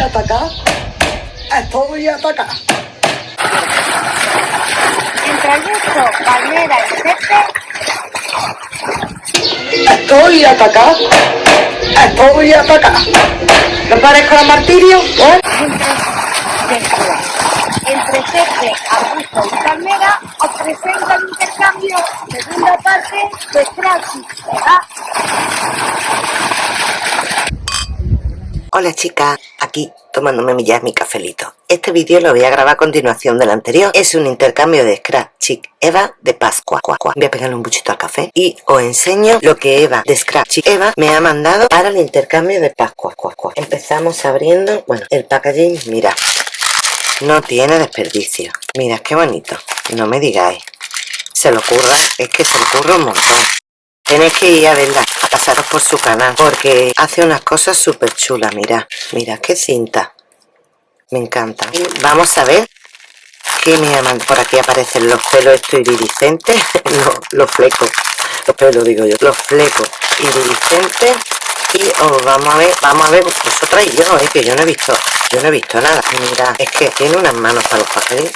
atacada. Estoy atacada. Entre Augusto, Palmera y Pepe, Estoy atacada. Estoy atacada. ¿No parezco la martirio? ¿Eh? entre, entre Pepe, Augusto y Palmera, os presento el intercambio, segunda parte de ¿verdad? Hola chicas, aquí tomándome ya mi cafelito. Este vídeo lo voy a grabar a continuación del anterior. Es un intercambio de Scrap Chic Eva de Pascua. Voy a pegarle un buchito al café y os enseño lo que Eva de Scrap Chic Eva me ha mandado para el intercambio de Pascua. Empezamos abriendo, bueno, el packaging, mira, no tiene desperdicio. Mira, qué bonito. No me digáis. Se lo ocurra, es que se lo ocurre un montón. Tenéis que ir a verla, a pasaros por su canal, porque hace unas cosas súper chulas, mira, mira qué cinta. Me encanta. Y vamos a ver qué me llaman. Por aquí aparecen los pelos estos iridiscentes, los flecos, los pelos digo yo, los flecos iridiscentes. Y os vamos a ver, vamos a ver vosotras y yo, eh, que yo no he visto, yo no he visto nada. Mira, es que tiene unas manos para los papeles.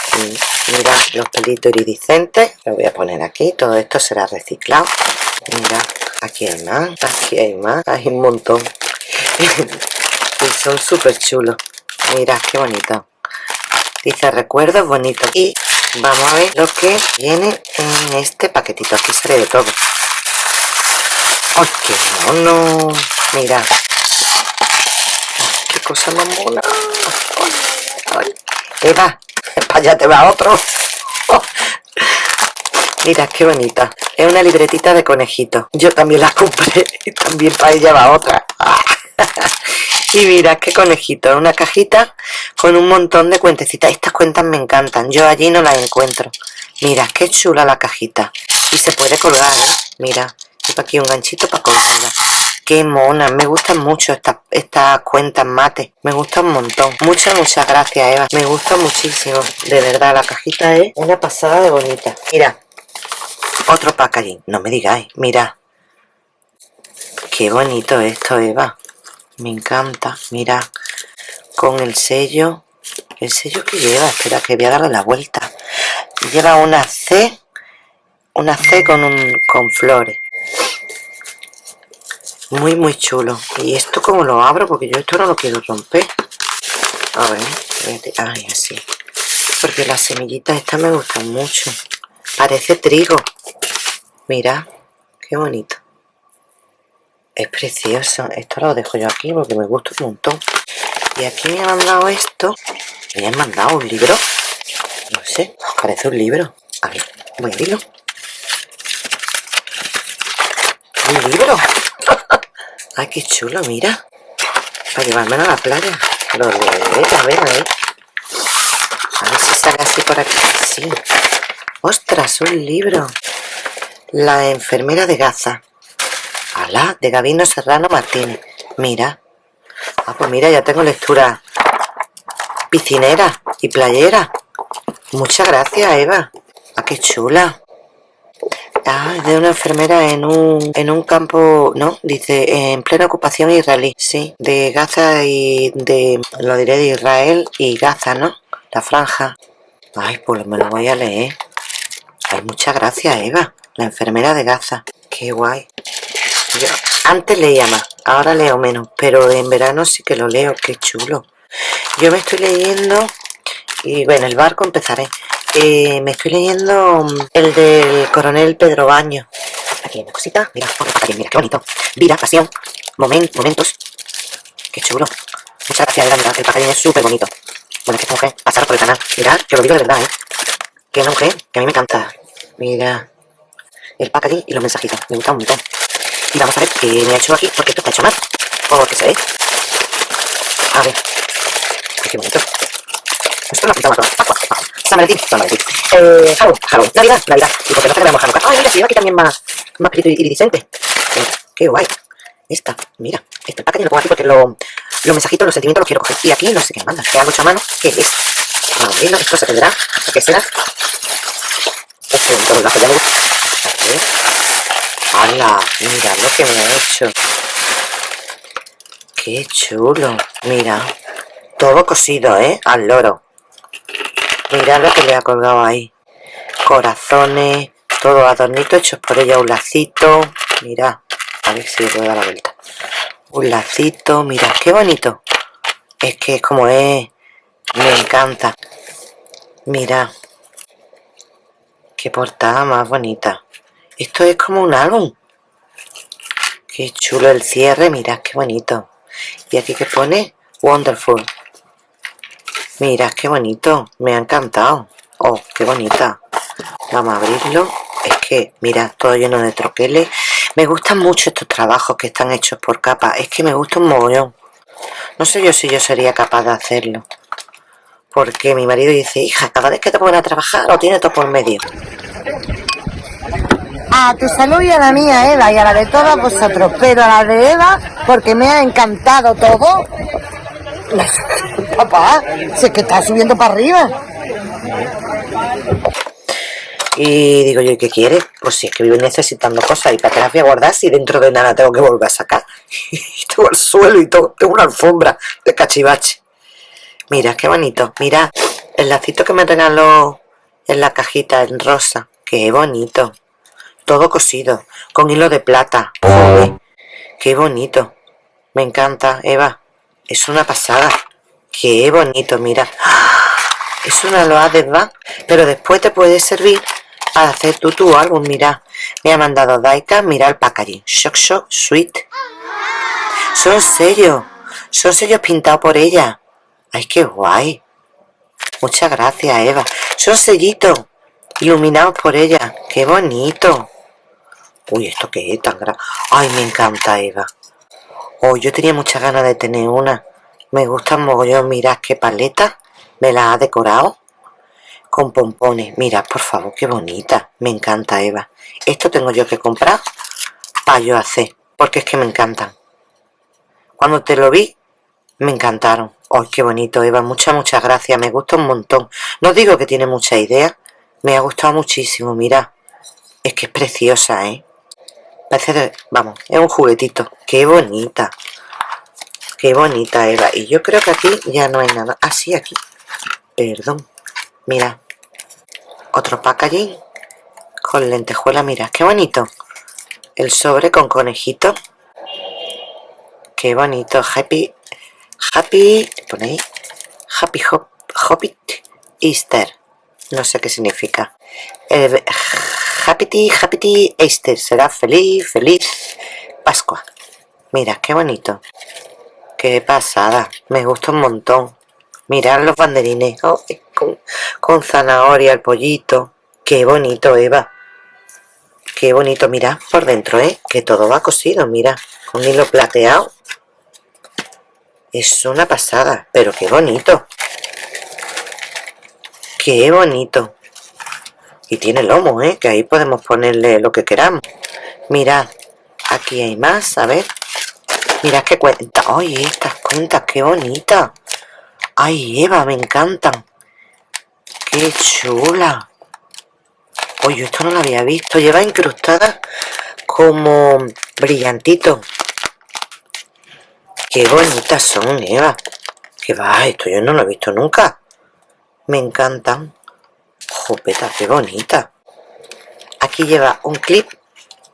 Mira, los pelitos iridiscentes. Lo voy a poner aquí, todo esto será reciclado. Mira, aquí hay más, aquí hay más, hay un montón. y son súper chulos. Mira, qué bonito. Dice recuerdos bonitos. Y vamos a ver lo que viene en este paquetito. Aquí sale de todo. ¡Ay, qué mono! Mira. ¡Qué cosa más mona! Ay, ay. Eva, para allá te va otro. Mira, qué bonita. Es una libretita de conejito. Yo también la compré y también para ella va otra. Y mira, qué conejito. Una cajita con un montón de cuentecitas. Estas cuentas me encantan. Yo allí no las encuentro. Mira, qué chula la cajita. Y se puede colgar, ¿eh? Mira. Aquí un ganchito para colgarla. Qué mona. Me gustan mucho estas estas cuentas mate. Me gusta un montón. Muchas, muchas gracias, Eva. Me gusta muchísimo. De verdad, la cajita es una pasada de bonita. Mira, otro packaging. No me digáis. Mira. Qué bonito esto, Eva. Me encanta. Mira. Con el sello. El sello que lleva. Espera, que voy a darle la vuelta. Lleva una C. Una C con, un, con flores. Muy, muy chulo. ¿Y esto cómo lo abro? Porque yo esto no lo quiero romper. A ver. Ay, así. Porque las semillitas estas me gustan mucho. Parece trigo. Mira, qué bonito. Es precioso. Esto lo dejo yo aquí porque me gusta un montón. Y aquí me han mandado esto. Me han mandado un libro. No sé, parece un libro. A ver, voy a abrirlo. Un libro. Ay, qué chulo, mira. Para llevármelo a la playa. Lo leeré, a ver, a ver. A ver si sale así por aquí. Sí. ¡Ostras! Un libro. La enfermera de Gaza. Alá, de Gabino Serrano Martínez. Mira. Ah, pues mira, ya tengo lectura piscinera y playera. Muchas gracias, Eva. Ah, qué chula. Ah, de una enfermera en un, en un campo, ¿no? Dice, en plena ocupación israelí. Sí, de Gaza y de, lo diré de Israel y Gaza, ¿no? La franja. Ay, pues me lo voy a leer. Ay, muchas gracias, Eva. La enfermera de Gaza. Qué guay. Yo antes leía más, ahora leo menos, pero en verano sí que lo leo, qué chulo. Yo me estoy leyendo, y bueno, el barco empezaré. Eh, me estoy leyendo mm, el del coronel Pedro Baño. Aquí hay una cosita, mira, mira, qué bonito. Vida, pasión, moment, momentos. Qué chulo. Muchas gracias, Eva, mira, el packaging es súper bonito. Bueno, es que esta mujer, pasar por el canal. Mirad, que lo digo de verdad, ¿eh? Que es mujer que a mí me encanta. Mira, el packaging y los mensajitos. Me gusta un montón. Y vamos a ver qué me ha hecho aquí, porque esto está hecho mal. Porque se ve. A ver. Ay, qué bonito. Esto lo ha pintado todo. San Valentín, San Valentín. Eh, Halloween, Halloween. Navidad, Navidad. Y porque no celebramos Hanukkah. Ay, mira, si lleva aquí también más, más iridiscente. Eh, qué guay. Esta, mira. Este packaging lo pongo aquí porque lo, los mensajitos, los sentimientos los quiero coger. Y aquí no sé qué me mandan. Que hago mano. ¿Qué es? Vamos a verlo. Esto se tendrá. ¿Qué será? Este bonito bolazo ya me gusta. A ver. ¡Hala! Mira lo que me ha hecho. ¡Qué chulo! Mira. Todo cosido, ¿eh? Al loro. Mirad lo que le ha colgado ahí. Corazones, todo adornito hechos por ella, un lacito. Mirad, a ver si puedo dar la vuelta. Un lacito, mirad, qué bonito. Es que como es, me encanta. Mira, qué portada más bonita. Esto es como un álbum. Qué chulo el cierre, mirad qué bonito. Y aquí que pone Wonderful. Mira, qué bonito. Me ha encantado. Oh, qué bonita. Vamos a abrirlo. Es que, mira, todo lleno de troqueles. Me gustan mucho estos trabajos que están hechos por capas. Es que me gusta un mogollón. No sé yo si yo sería capaz de hacerlo. Porque mi marido dice, hija, cada vez que te ponen a trabajar lo tiene todo por medio. A tu salud y a la mía, Eva, y a la de todos vosotros. Pero a la de Eva, porque me ha encantado todo. Papá, si es que está subiendo para arriba. Y digo yo, ¿y qué quieres? Pues si es que vivo necesitando cosas y para qué las voy a guardar si dentro de nada tengo que volver a sacar. Y tengo el suelo y todo, tengo una alfombra de cachivache. Mira, qué bonito. Mira, el lacito que me regaló en la cajita en rosa. Qué bonito. Todo cosido, con hilo de plata. Joder, qué bonito. Me encanta, Eva. Es una pasada. Qué bonito, mira. Es una loa de va, pero después te puede servir para hacer tú tu álbum. Mira, me ha mandado Daika, mira el packaging. Shock Shock Sweet. Son sellos. Son sellos pintados por ella. ¡Ay, qué guay! Muchas gracias, Eva. Son sellitos iluminados por ella. ¡Qué bonito! Uy, ¿esto qué es tan grande? ¡Ay, me encanta, Eva! Oh, yo tenía muchas ganas de tener una. Me gustan mogollón. Mirad qué paleta. Me la ha decorado. Con pompones. Mirad, por favor, qué bonita. Me encanta, Eva. Esto tengo yo que comprar para yo hacer. Porque es que me encantan. Cuando te lo vi, me encantaron. ¡Ay, qué bonito, Eva! Muchas, muchas gracias. Me gusta un montón. No digo que tiene mucha idea. Me ha gustado muchísimo, mira. Es que es preciosa, ¿eh? Parece de... Vamos, es un juguetito. ¡Qué bonita! ¡Qué bonita, Eva! Y yo creo que aquí ya no hay nada. Ah, sí, aquí. Perdón. Mira. Otro packaging. Con lentejuela, mira. ¡Qué bonito! El sobre con conejito. ¡Qué bonito! Happy Happy, pone ahí, Happy Hop, Hobbit Easter. No sé qué significa. Happy, Happy Easter. Será feliz, feliz Pascua. Mira, qué bonito. Qué pasada. Me gusta un montón. Mirad los banderines. Oh, con, zanahoria, el pollito. Qué bonito, Eva. Qué bonito. Mira por dentro, ¿eh? Que todo va cosido, mira. Con hilo plateado. Es una pasada, pero qué bonito. Qué bonito. Y tiene lomo, ¿eh? Que ahí podemos ponerle lo que queramos. Mirad, aquí hay más, a ver. Mirad qué cuenta. ¡Ay, estas cuentas, qué bonitas! ¡Ay, Eva, me encantan! ¡Qué chula! Oye, esto no lo había visto. Lleva incrustada como brillantito. Qué bonitas son, Eva. Que va, esto yo no lo he visto nunca. Me encantan. Jopeta, qué bonita. Aquí lleva un clip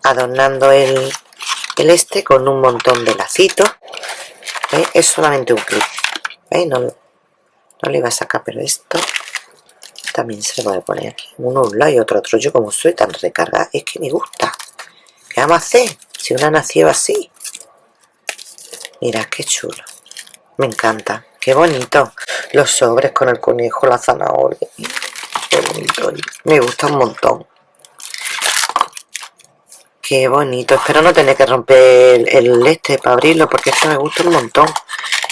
adornando el, el este con un montón de lacitos. Es solamente un clip. No, no le iba a sacar, pero esto también se lo voy a poner. Uno un lado y otro otro. Yo como soy tan recargada, es que me gusta. ¿Qué vamos a hacer? Si una nació así. Mira, qué chulo. Me encanta. Qué bonito. Los sobres con el conejo, la zanahoria. Qué bonito. Me gusta un montón. Qué bonito. Espero no tener que romper el, este para abrirlo porque esto me gusta un montón.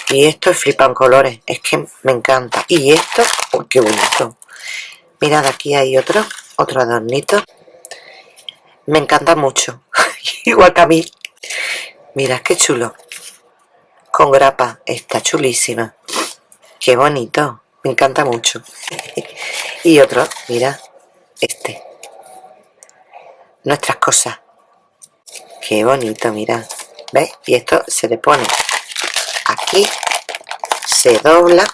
Y esto es flipan colores. Es que me encanta. Y esto, oh, qué bonito. Mirad, aquí hay otro, otro adornito. Me encanta mucho. Igual que a mí. Mirad qué chulo con grapa. Está chulísima. Qué bonito. Me encanta mucho. y otro, mira, este. Nuestras cosas. Qué bonito, mira. ¿Ves? Y esto se le pone aquí. se dobla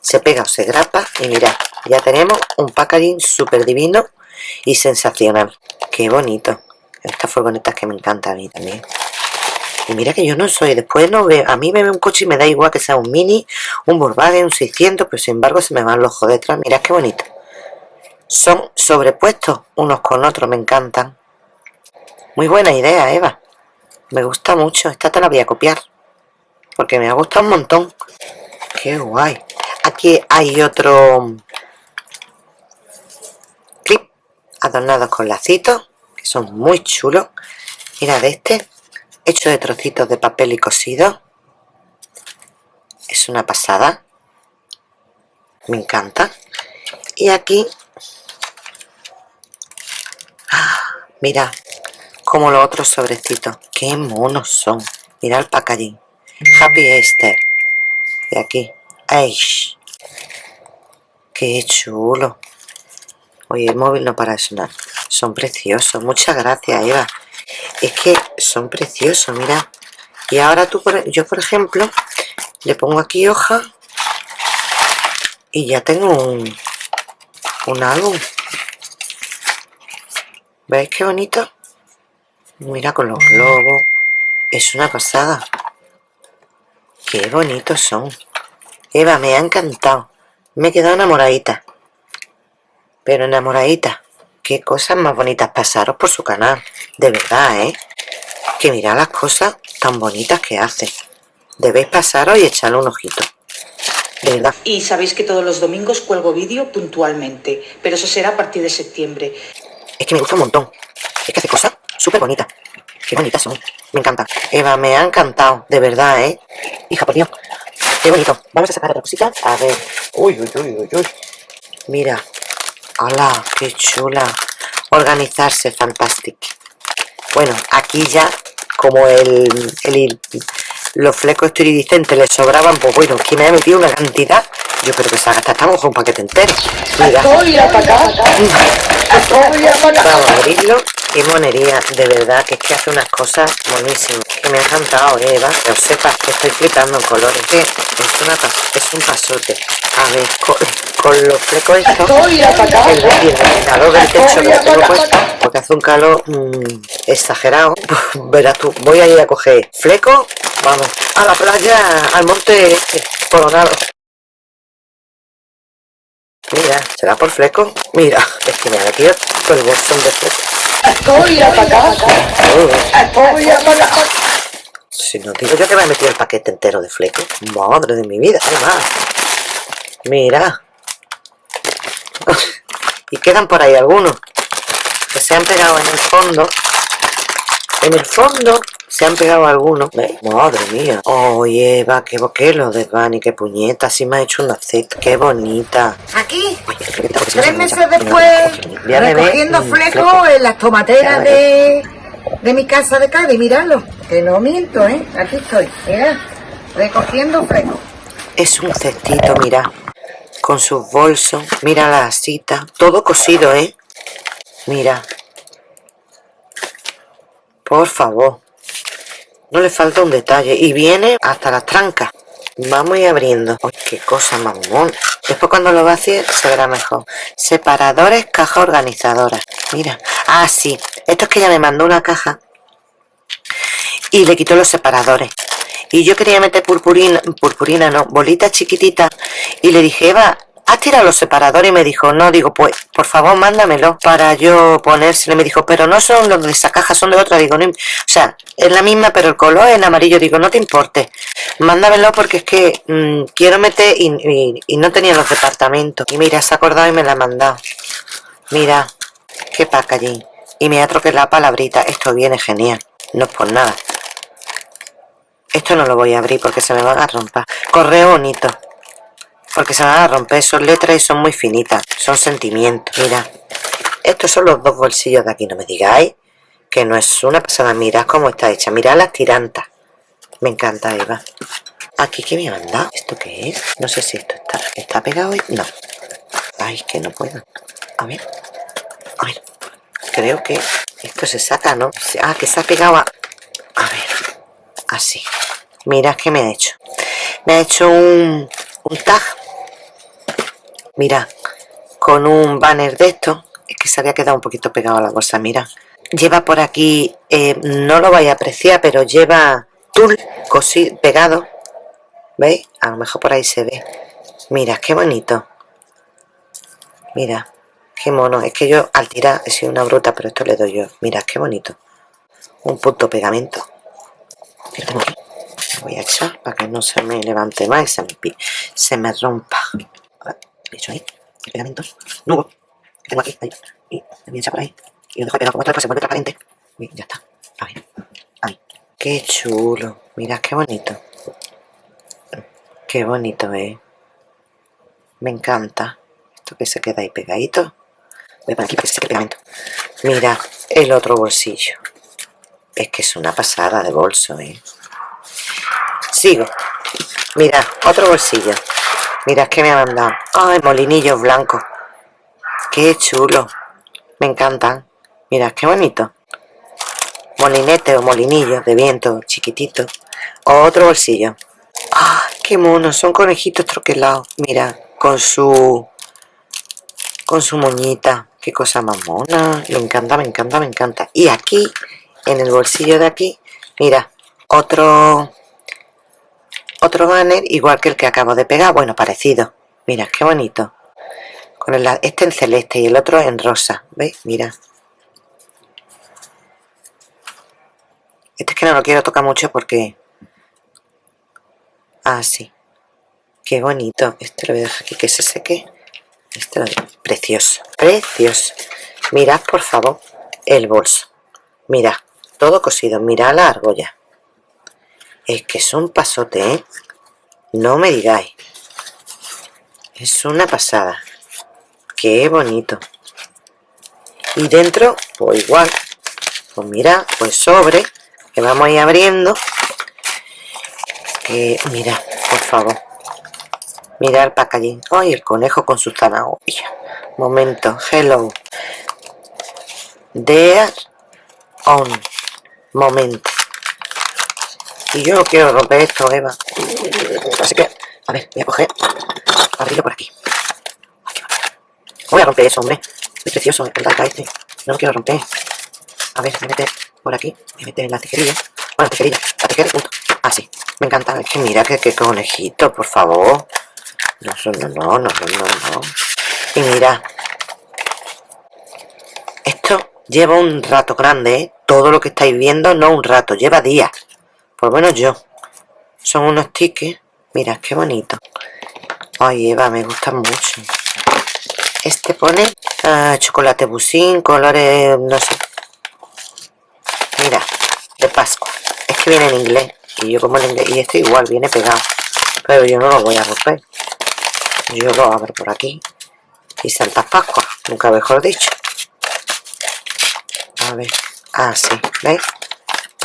se pega o se grapa y mira ya tenemos un packaging súper divino y sensacional qué bonito estas furgonetas que me encantan a mí también y mira que yo no soy, después no veo, a mí me ve un coche y me da igual que sea un Mini, un Volkswagen, un 600, pero sin embargo se me van los ojos detrás, mira qué bonito. Son sobrepuestos unos con otros, me encantan. Muy buena idea, Eva. Me gusta mucho, esta te la voy a copiar. Porque me ha gustado un montón. Qué guay. Aquí hay otro clip adornado con lacitos, que son muy chulos. Mira de este, hecho de trocitos de papel y cosido. Es una pasada. Me encanta. Y aquí, ¡ah! mira, como los otros sobrecitos. Qué monos son. Mira el packaging. Happy Easter. Y aquí, ¡Aish! ¡Qué chulo! Oye, el móvil no para de sonar. Son preciosos. Muchas gracias, Eva. Es que son preciosos, mira. Y ahora tú, yo por ejemplo, le pongo aquí hoja y ya tengo un, un álbum. ¿Veis qué bonito? Mira con los globos. Es una pasada. Qué bonitos son. Eva, me ha encantado. Me he quedado enamoradita. Pero enamoradita. Qué cosas más bonitas pasaros por su canal. De verdad, ¿eh? Que mirad las cosas tan bonitas que hace. Debéis pasaros y echarle un ojito. De verdad. Y sabéis que todos los domingos cuelgo vídeo puntualmente, pero eso será a partir de septiembre. Es que me gusta un montón. Es que hace cosas súper bonitas. Qué bonitas son. Me encanta. Eva, me ha encantado. De verdad, ¿eh? Hija, por Dios. Qué bonito. Vamos a sacar otra cosita. A ver. Uy, uy, uy, uy, uy. Mira. ¡Hala! ¡Qué chula! Organizarse, fantástico. Bueno, aquí ya, como el, el los flecos esteridicentes le sobraban, pues bueno, aquí me ha metido una cantidad. Yo creo que se ha gastado, estamos con un paquete entero. Mira. Vamos a abrirlo. Qué monería, de verdad, que es que hace unas cosas buenísimas. Que me ha encantado, eh, Eva. Que os sepas que estoy flipando en colores. Que es, una, es un pasote. A ver, con, con los flecos estos, el, el calor del techo que tengo puesto, porque hace un calor mmm, exagerado. Verás tú, voy a ir a coger fleco, vamos, a la playa, al monte este, coronado. Mira, ¿será por fleco? Mira, es que me ha metido todo el bolsón de fleco. Estoy atacado. Estoy atacado. Si no digo yo que me ha metido el paquete entero de fleco. Madre de mi vida, además. Mira. y quedan por ahí algunos que se han pegado en el fondo. En el fondo se han pegado algunos. Madre mía. Oye, Eva, qué boquelo de Bunny, qué puñeta. Así me ha hecho una Z. Qué bonita. Aquí, tres meses después, recogiendo fleco en las tomateras de, de mi casa de Cádiz. Míralo, que no miento, ¿eh? Aquí estoy, mira, recogiendo fleco. Es un cestito, mira. Con sus bolsos. Mira la cita. Todo cosido, ¿eh? Mira. Por favor. No le falta un detalle. Y viene hasta las trancas. Vamos a ir abriendo. ¡Ay, qué cosa mamón! Después cuando lo vacíe se verá mejor. Separadores, caja organizadora. Mira. Ah, sí. Esto es que ella me mandó una caja. Y le quitó los separadores. Y yo quería meter purpurina, purpurina no, bolitas chiquititas. Y le dije, Eva, ¿has tirado los separadores? Y me dijo, no, digo, pues, por favor, mándamelo para yo ponérselo. Me dijo, pero no son los de esa caja, son de otra. Digo, no, o sea, es la misma, pero el color es amarillo. Digo, no te importe, mándamelo porque es que mmm, quiero meter y, y, y, no tenía los departamentos. Y mira, se ha acordado y me la ha mandado. Mira, qué packaging. Y me ha troquelado la palabrita. Esto viene genial, no es por nada. Esto no lo voy a abrir porque se me van a romper. Correo bonito porque se van a romper, son letras y son muy finitas, son sentimientos, mira, estos son los dos bolsillos de aquí, no me digáis que no es una pasada, mirad cómo está hecha, mirad las tirantas, me encanta Eva, aquí que me ha mandado, ¿esto qué es? No sé si esto está, ¿está pegado? No, ay, que no puedo, a ver, a ver, creo que esto se saca, ¿no? Ah, que se ha pegado a, a ver, así, mirad qué me ha hecho, me ha hecho un un tag mira con un banner de esto es que se había quedado un poquito pegado a la bolsa mira. Lleva por aquí eh, no lo vais a apreciar pero lleva tul pegado veis a lo mejor por ahí se ve. Mira qué bonito. Mira qué mono. Es que yo al tirar he sido una bruta pero esto le doy yo. Mira qué bonito. Un punto pegamento. Voy a echar para que no se me levante más y se me rompa hecho ahí el pegamento nuevo que tengo aquí ahí, y a echar por ahí y lo dejo pegado como después se vuelve transparente. Y ya está ahí, ahí. qué chulo mira qué bonito. Qué bonito eh. Me encanta esto que se queda ahí pegadito. Voy a poner aquí para que se pegamento. Mira el otro bolsillo. Es que es una pasada de bolso eh. Sigo. Mira otro bolsillo mira que me ha mandado ay molinillos blancos qué chulo me encantan mira qué bonito molinete o molinillos de viento chiquitito otro bolsillo ¡Ah, qué mono! Son conejitos troquelados. Mira, con su... Con su moñita. Qué cosa más mona. Me encanta, me encanta, me encanta. Y aquí, en el bolsillo de aquí, mira, otro... Otro banner, igual que el que acabo de pegar. Bueno, parecido. Mira, qué bonito. Con el, este en celeste y el otro en rosa. ¿Veis? Mira. Este es que no lo quiero tocar mucho porque Ah, sí. Qué bonito. Este lo voy a dejar aquí que se seque. Este lo Precioso. Precioso. Mirad, por favor, el bolso. Mirad. Todo cosido. Mirad la argolla. Es que es un pasote, ¿eh? No me digáis. Es una pasada. Qué bonito. Y dentro, pues igual. Pues mira, pues sobre. Que vamos a ir abriendo mira, por favor. Mira el packaging. Ay, el conejo con su zanahoria. Momento. Hello. There on. Momento. Y yo quiero romper esto, Eva. Así que, a ver, voy a coger. Abrirlo por aquí. voy a romper eso, hombre. Es precioso, el data este. No lo quiero romper. A ver, me mete por aquí. Me mete en la tijerilla. Bueno, tijerilla. La tijera punto. Así. Ah, me encanta. Es que mira que, conejito, por favor. No, no, no, no, no, no, Y mira. Esto lleva un rato grande, ¿eh? Todo lo que estáis viendo, no un rato, lleva días. Por lo menos yo. Son unos tickets. Mira, qué bonito. Ay, Eva, me gustan mucho. Este pone ah, chocolate busín, colores, no sé. Mira, de Pascua. Es que viene en inglés y yo como el y este igual viene pegado pero yo no lo voy a romper yo lo abro por aquí y Santa Pascua nunca mejor dicho a ver ah, ¿veis?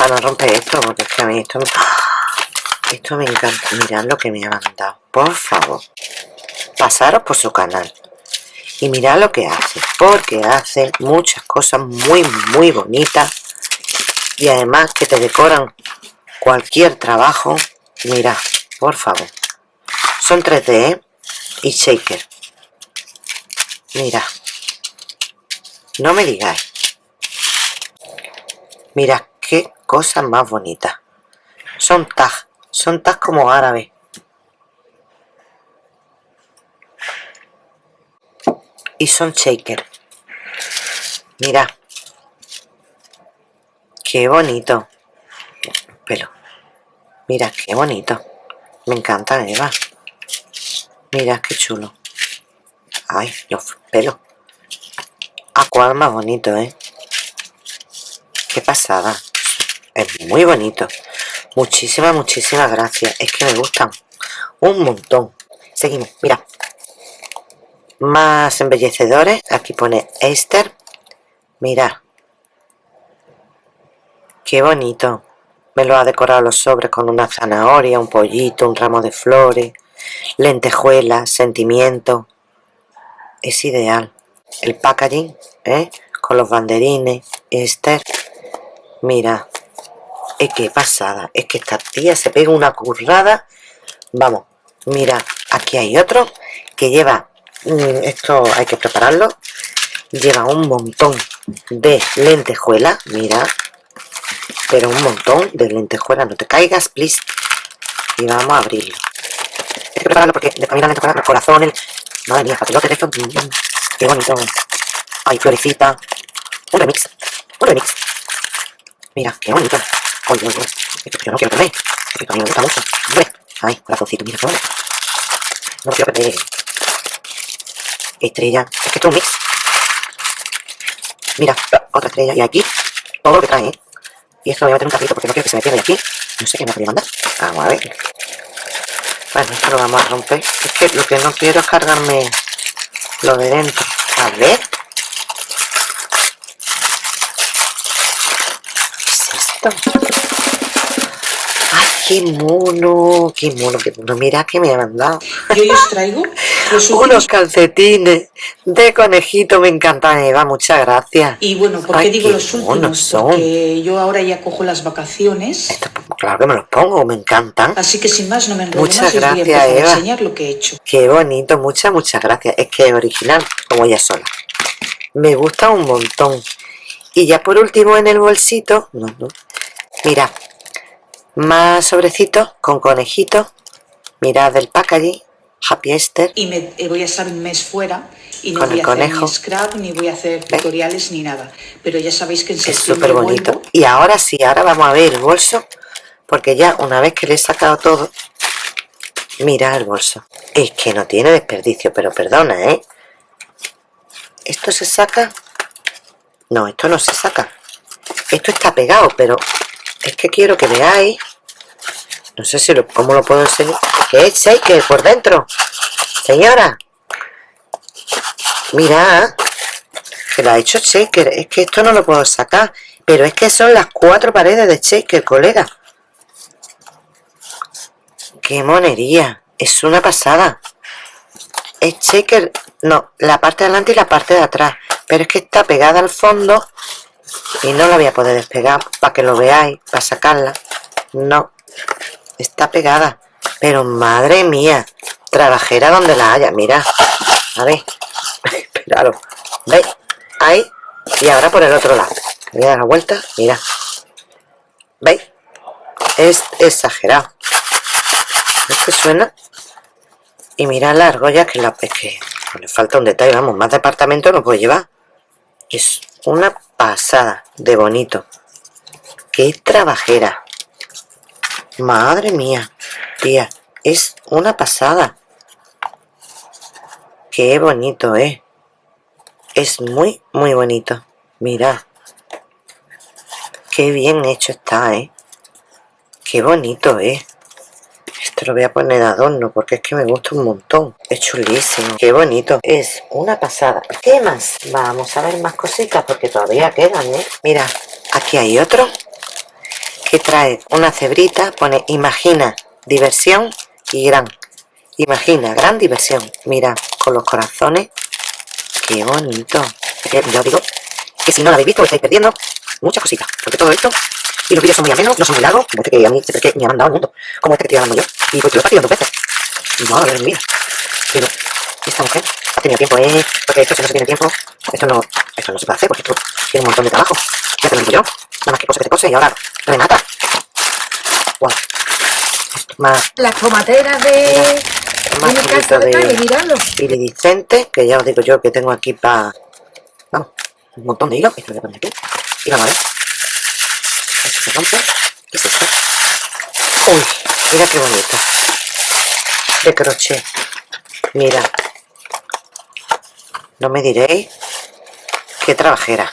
Para no romper esto porque es que a mí esto me, esto me encanta. Mirad lo que me ha mandado por favor. Pasaros por su canal y mirad lo que hace porque hace muchas cosas muy muy bonitas. Y además que te decoran cualquier trabajo mira por favor. Son 3D ¿eh? y shaker. Mira no me digáis. Mira qué cosa más bonita son tag son tag como árabe y son shaker mira qué bonito pelo. Mira, qué bonito. Me encanta, Eva. Mira, qué chulo. Ay, los pelos. A cuál más bonito, ¿eh? Qué pasada. Es muy bonito. Muchísimas, muchísimas gracias. Es que me gustan un montón. Seguimos, mira. Más embellecedores. Aquí pone Esther. Mira. Qué bonito. Me lo ha decorado los sobres con una zanahoria, un pollito, un ramo de flores, lentejuelas, sentimiento. Es ideal. El packaging, ¿eh? Con los banderines, Esther. Mira, es que pasada. Es que esta tía se pega una currada. Vamos, mira, aquí hay otro que lleva mm, esto hay que prepararlo. Lleva un montón de lentejuela mira. Pero un montón de lentejuela no te caigas please. Y vamos a abrirlo. Hay que prepararlo porque de mí la lentejuela los corazones madre mía papelote de esto qué bonito. Ay florecita. Un remix un remix. Mira qué bonito oye esto yo no quiero perder esto a mí me gusta mucho Hombre. ay corazoncito mira bonito no quiero perder estrella es que esto es un mix Mira, otra estrella. Y aquí, todo lo que trae, ¿eh? Y esto lo voy a meter un carrito porque no quiero que se me pierda aquí. No sé qué me podría mandar. Vamos a ver. Bueno, esto lo vamos a romper. Es que lo que no quiero es cargarme lo de dentro. A ver. ¿Qué es esto? qué mono, qué mono, qué mono. Mira que me ha mandado. Y hoy os traigo los unos calcetines de conejito. Me encantan, Eva. Muchas gracias. Y bueno, ¿por qué digo los últimos? Porque yo ahora ya cojo las vacaciones. claro que me los pongo, me encantan. Así que sin más no me enrollo muchas gracias, voy a Eva. a enseñar lo que he hecho. Qué bonito, muchas, muchas gracias. Es que es original, como ella sola. Me gusta un montón. Y ya por último en el bolsito, no, no. Mira, más sobrecitos con conejitos mirad el packaging Happy Easter. Y me eh, voy a estar un mes fuera y no voy a hacer ni scrap ni voy a hacer tutoriales ni nada. Pero ya sabéis que en es súper bonito y ahora sí, ahora vamos a ver el bolso porque ya una vez que le he sacado todo mira el bolso. Es que no tiene desperdicio pero perdona, ¿eh? esto se saca. No, esto no se saca. Esto está pegado pero es que quiero que veáis. No sé si lo, cómo lo puedo enseñar. Que es shaker por dentro señora. Mira que lo ha hecho shaker. Es que esto no lo puedo sacar. Pero es que son las cuatro paredes de shaker colega. Qué monería. Es una pasada. Es shaker. No la parte de adelante y la parte de atrás. Pero es que está pegada al fondo y no la voy a poder despegar para que lo veáis, para sacarla no, está pegada pero madre mía trabajera donde la haya, mira a ver, esperaros ¿veis? ahí y ahora por el otro lado voy a dar la vuelta, mira ¿veis? es exagerado ¿ves que suena? y mira la argolla que la es que le falta un detalle, vamos, más departamento no puedo llevar es una pasada de bonito. Qué trabajera. Madre mía tía es una pasada. Qué bonito eh es muy muy bonito. Mira qué bien hecho está eh qué bonito eh esto lo voy a poner de adorno porque es que me gusta un montón. Es chulísimo. Qué bonito. Es una pasada. ¿Qué más? Vamos a ver más cositas porque todavía quedan, ¿eh? Mira, aquí hay otro que trae una cebrita. Pone imagina, diversión y gran. Imagina, gran diversión. Mira, con los corazones. Qué bonito. Yo digo que si no lo habéis visto, lo estáis perdiendo muchas cositas. Porque todo esto y los vídeos son muy amenos, no son muy largos, como este que a mí siempre que me ha mandado el mundo, como este que estoy hablando yo. Y pues yo lo he dos veces. Y madre mía. Pero esta mujer ha tenido tiempo, ¿eh? Porque esto si no se tiene tiempo, esto no, esto no se puede hacer, porque esto tiene un montón de trabajo. Ya te lo digo yo. Nada más que cose que te cose y ahora remata. Wow. Más. Las tomateras de, más de mi casa de, de calle, miradlo. Iridiscente, que ya os digo yo que tengo aquí para... Vamos, un montón de hilo. Esto lo voy a poner aquí. Y vamos a ver. Esto se rompe. ¿Qué es esto? Uy, mira qué bonito. De crochet. Mira. No me diréis qué trabajera.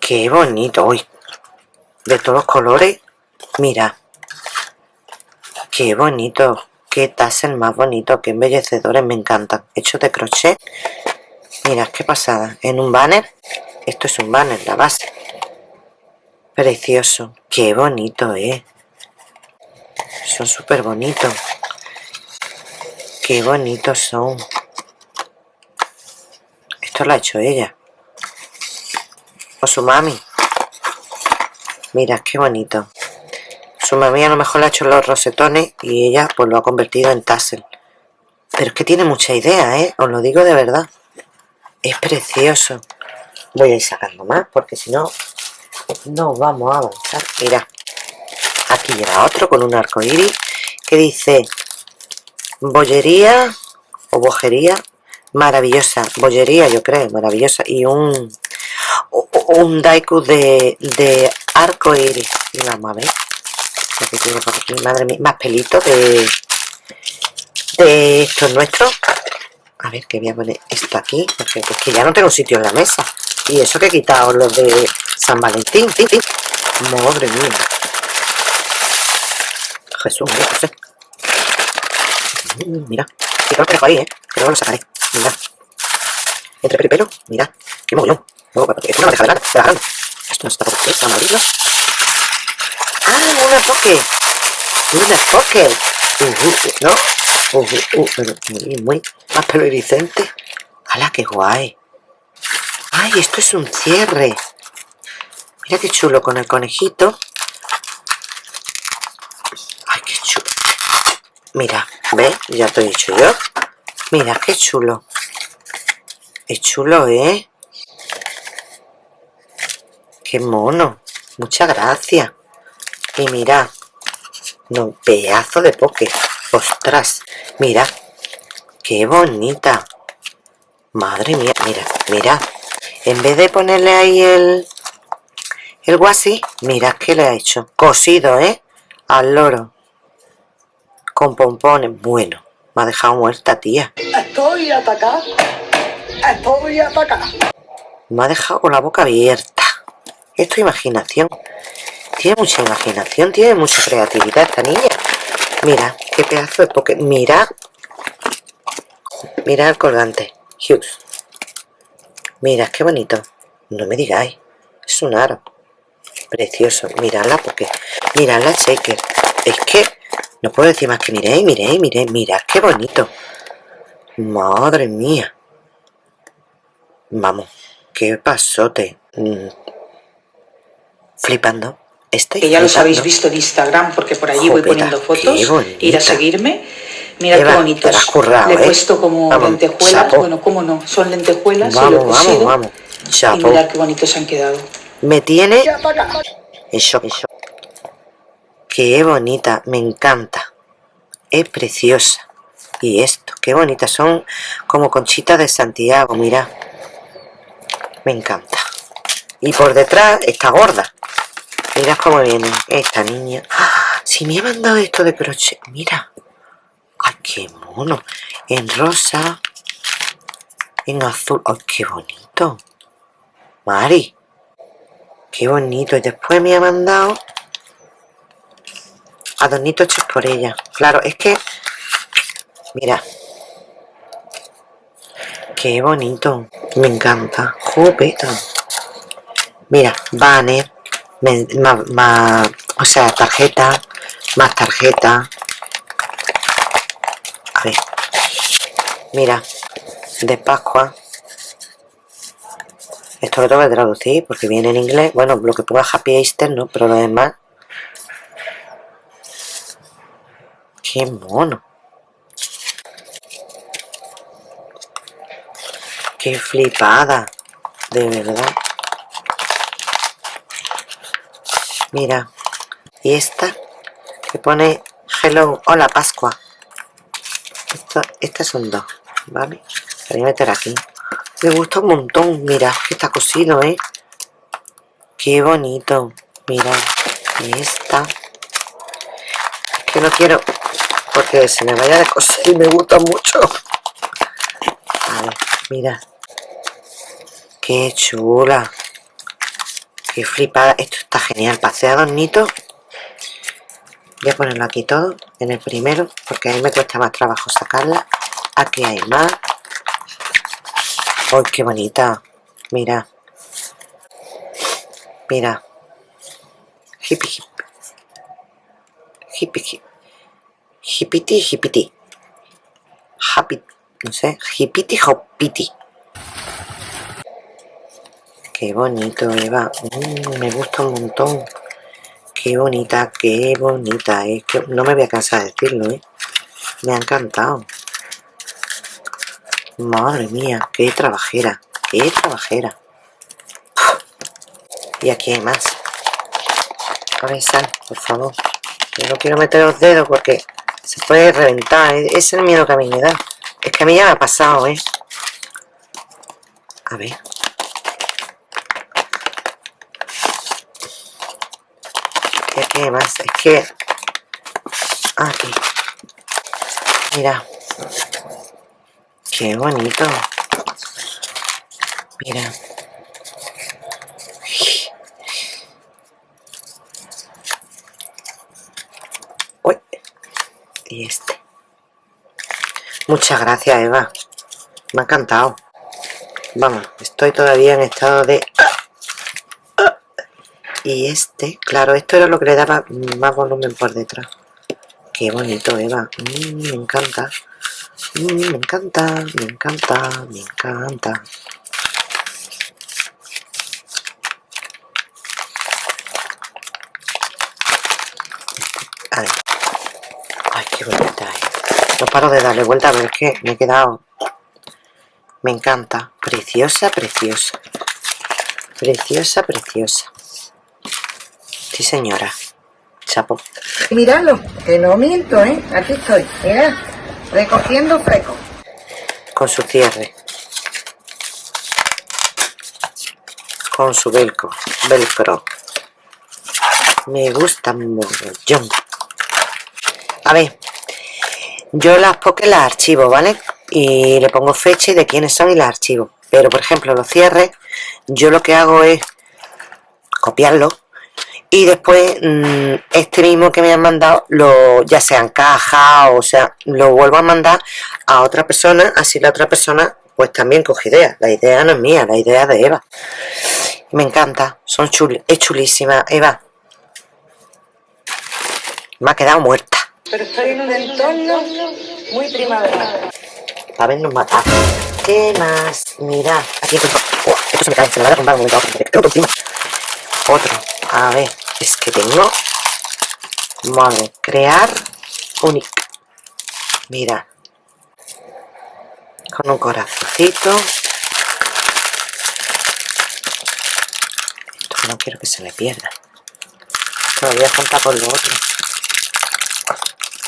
Qué bonito. Uy. De todos los colores. Mira. Qué bonito. Qué tassel más bonito. Qué embellecedores. Me encantan. Hecho de crochet. Mira, qué pasada. En un banner. Esto es un banner, la base. Precioso. Qué bonito, ¿eh? Son súper bonitos. Qué bonitos son. Esto lo ha hecho ella. O su mami. Mira, qué bonito. Su mami a lo mejor le ha hecho los rosetones y ella pues lo ha convertido en tassel. Pero es que tiene mucha idea, ¿eh? Os lo digo de verdad. Es precioso. Voy a ir sacando más porque si no, no vamos a avanzar. Mira, aquí lleva otro con un arco iris que dice bollería o bojería maravillosa. Bollería, yo creo, maravillosa. Y un, un daiku de, de arco iris. Vamos a ver. tiene madre mía, más pelitos de, de estos nuestros. A ver, que voy a poner esto aquí, porque es que ya no tengo sitio en la mesa. Y eso que he quitado los de San Valentín, Madre mía. Jesús, mira, José. Mira, que lo dejo ahí, ¿eh? Que luego lo sacaré. Mira. Entre pelo mira. Qué mogollón. No, esto no me deja de nada. Esto no está por aquí, vamos a abrirlo. ¡Ah, una poke! ¡Una poke! Uh, uh, ¿No? Uh, uh, pero muy, muy más pelo iridiscente. ¡Hala, qué guay! ¡Ay, esto es un cierre! Mira qué chulo con el conejito. ¡Ay, qué chulo! Mira, ¿ves? Ya te he dicho yo. Mira, qué chulo. Es chulo, ¿eh? Qué mono. Muchas gracias. Y mira, un pedazo de poke. Ostras, mira. Qué bonita. Madre mía, mira, mira. En vez de ponerle ahí el, el guasi, mira qué le ha hecho. Cosido, ¿eh? Al loro. Con pompones. Bueno, me ha dejado muerta, tía. Estoy atacada. Estoy atacada. Me ha dejado con la boca abierta. Esto es imaginación. Tiene mucha imaginación, tiene mucha creatividad esta niña. Mira, qué pedazo de poke. Mira. Mira el colgante. Hughes. Mira, qué bonito. No me digáis. Es un aro. Precioso. Miradla porque... Miradla, Shaker. Es que... No puedo decir más que miréis, miréis, miréis. Mirad qué bonito. Madre mía. Vamos. Qué pasote. Mm. Flipando. Estoy que ya los habéis visto en Instagram porque por allí voy poniendo fotos. Ir a seguirme. Mira qué bonitos. Le he ¿eh? puesto como lentejuelas. Bueno, cómo no, son lentejuelas. Vamos, y lo he vamos, vamos. Y mira qué bonitos han quedado. Me tiene eso, eso. Qué bonita, me encanta. Es preciosa. Y esto, qué bonita. Son como conchitas de Santiago, mira. Me encanta. Y por detrás está gorda. Mira cómo viene esta niña. ¡Ah! Si me ha mandado esto de crochet. Mira. ¡Ay, qué mono! En rosa. En azul. ¡Ay, qué bonito! Mari. Qué bonito. Y después me ha mandado adornitos hechos por ella. Claro, es que... Mira. Qué bonito. Me encanta. Jupeta. Mira, banner más, o sea, tarjeta, más tarjeta. A ver, mira, de Pascua. Esto lo tengo que traducir porque viene en inglés. Bueno, lo que ponga Happy Easter, ¿no? Pero lo demás... ¡Qué mono! ¡Qué flipada! De verdad. Mira, y esta que pone Hello, hola Pascua. Esto, estas son dos, ¿vale? Voy a meter aquí. Me gusta un montón, mira, que está cosido, ¿eh? Qué bonito. Mira, y esta. Que no quiero, porque se me vaya de coser y me gusta mucho. A ver, mira. Qué chula. Qué flipada. Esto está genial. Pasé a Voy a ponerlo aquí todo. En el primero. Porque ahí me cuesta más trabajo sacarla. Aquí hay más. ¡Ay, qué bonita! Mira. Mira. Hippie hip. Hippie hip. Hippity hippity. Happy. No sé. Hippity hoppity. Qué bonito, Eva. Mm, me gusta un montón. Qué bonita, qué bonita. Es que no me voy a cansar de decirlo, ¿eh? Me ha encantado. Madre mía, qué trabajera, qué trabajera. Y aquí hay más. A ver, sal, por favor. Yo no quiero meter los dedos porque se puede reventar. Ese es el miedo que a mí me da. Es que a mí ya me ha pasado, ¿eh? A ver. Qué más? Es que... Aquí. Mira. Qué bonito. Mira. Uy. Y este. Muchas gracias, Eva. Me ha encantado. Vamos, estoy todavía en estado de... Y este, claro, esto era lo que le daba más volumen por detrás. Qué bonito, Eva. Mm, me encanta. Mm, me encanta, me encanta, me encanta. Ay, ay qué bonita es. No paro de darle vuelta a ver qué me he quedado. Me encanta. Preciosa, preciosa. Preciosa, preciosa. Sí, señora. Chapo. Míralo, que no miento, ¿eh? Aquí estoy. Mira. Recogiendo freco. Con su cierre. Con su velcro. Velcro. Me gusta mucho. A ver. Yo las porque las archivo, ¿vale? Y le pongo fecha y de quiénes son y las archivo. Pero, por ejemplo, los cierres, yo lo que hago es copiarlo y después mm, este mismo que me han mandado lo ya sea en caja o sea lo vuelvo a mandar a otra persona así la otra persona pues también coge idea. La idea no es mía la idea de Eva. Me encanta son chul es chulísima Eva. Me ha quedado muerta. Pero estoy en un entorno muy primavera para vernos matar. ¿qué más? mira aquí esto se me cae se me va a comprar un momento otro a ver es que tengo vale crear única mira. Con un corazoncito. No quiero que se me pierda. Esto lo juntar con lo otro.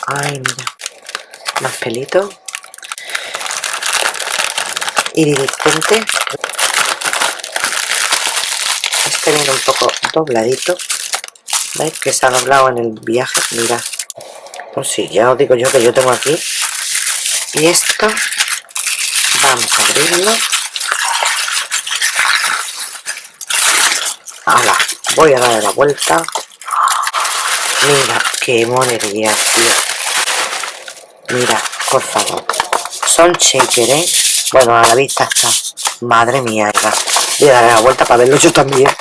Ay mira. Más pelito. Iridiscente este viene un poco dobladito ¿Veis que se ha doblado en el viaje? Mira. Pues sí, ya os digo yo que yo tengo aquí. Y esto, vamos a abrirlo. Ahora, voy a darle la vuelta. Mira, qué monería, tío. Mira, por favor. Son shaker, ¿eh? Bueno, a la vista está. Madre mía, Voy a darle la vuelta para verlo yo también.